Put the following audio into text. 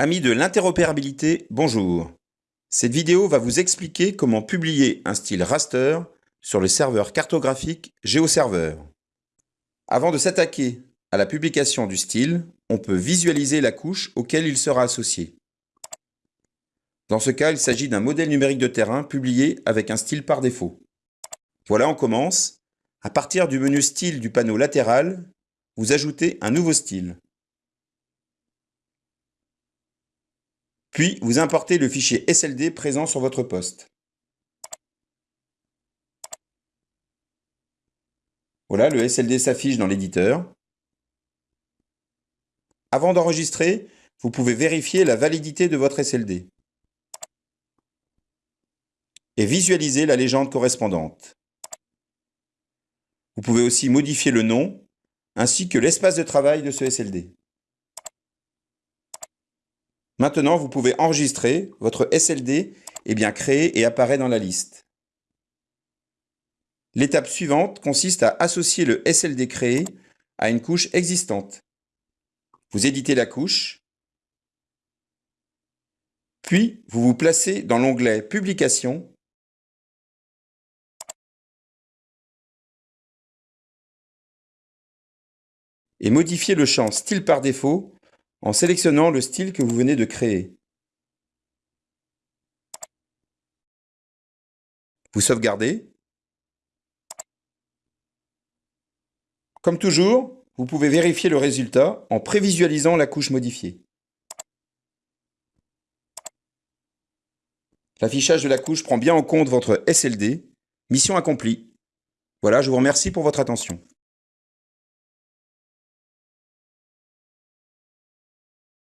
Amis de l'interopérabilité, bonjour. Cette vidéo va vous expliquer comment publier un style raster sur le serveur cartographique GeoServer. Avant de s'attaquer à la publication du style, on peut visualiser la couche auquel il sera associé. Dans ce cas, il s'agit d'un modèle numérique de terrain publié avec un style par défaut. Voilà, on commence. À partir du menu Style du panneau latéral, vous ajoutez un nouveau style. Puis, vous importez le fichier SLD présent sur votre poste. Voilà, le SLD s'affiche dans l'éditeur. Avant d'enregistrer, vous pouvez vérifier la validité de votre SLD et visualiser la légende correspondante. Vous pouvez aussi modifier le nom ainsi que l'espace de travail de ce SLD. Maintenant, vous pouvez enregistrer, votre SLD est bien créé et apparaît dans la liste. L'étape suivante consiste à associer le SLD créé à une couche existante. Vous éditez la couche, puis vous vous placez dans l'onglet Publication et modifiez le champ Style par défaut en sélectionnant le style que vous venez de créer. Vous sauvegardez. Comme toujours, vous pouvez vérifier le résultat en prévisualisant la couche modifiée. L'affichage de la couche prend bien en compte votre SLD. Mission accomplie. Voilà, je vous remercie pour votre attention.